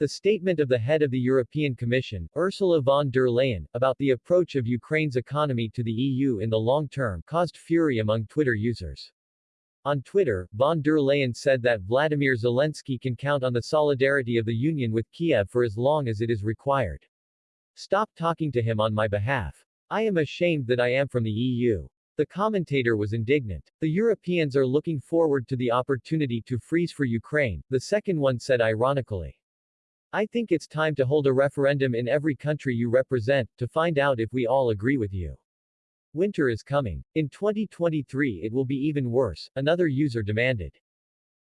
The statement of the head of the European Commission, Ursula von der Leyen, about the approach of Ukraine's economy to the EU in the long term caused fury among Twitter users. On Twitter, von der Leyen said that Vladimir Zelensky can count on the solidarity of the Union with Kiev for as long as it is required. Stop talking to him on my behalf. I am ashamed that I am from the EU. The commentator was indignant. The Europeans are looking forward to the opportunity to freeze for Ukraine, the second one said ironically. I think it's time to hold a referendum in every country you represent, to find out if we all agree with you. Winter is coming. In 2023 it will be even worse, another user demanded.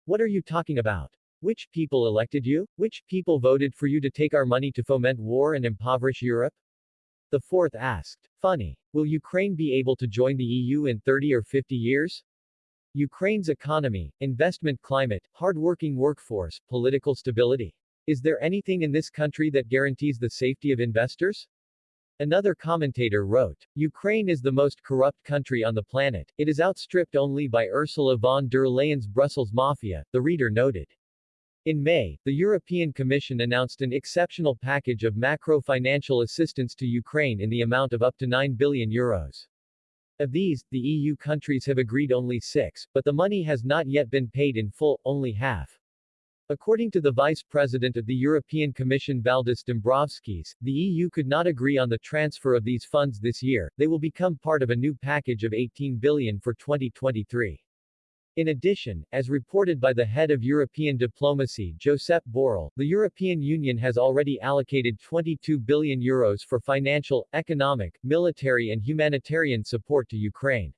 What are you talking about? Which people elected you? Which people voted for you to take our money to foment war and impoverish Europe? The fourth asked. Funny. Will Ukraine be able to join the EU in 30 or 50 years? Ukraine's economy, investment climate, hard-working workforce, political stability. Is there anything in this country that guarantees the safety of investors? Another commentator wrote, Ukraine is the most corrupt country on the planet, it is outstripped only by Ursula von der Leyen's Brussels Mafia, the reader noted. In May, the European Commission announced an exceptional package of macro-financial assistance to Ukraine in the amount of up to 9 billion euros. Of these, the EU countries have agreed only six, but the money has not yet been paid in full, only half. According to the Vice President of the European Commission Valdis Dombrovskis, the EU could not agree on the transfer of these funds this year, they will become part of a new package of 18 billion for 2023. In addition, as reported by the head of European diplomacy Josep Borrell, the European Union has already allocated 22 billion euros for financial, economic, military and humanitarian support to Ukraine.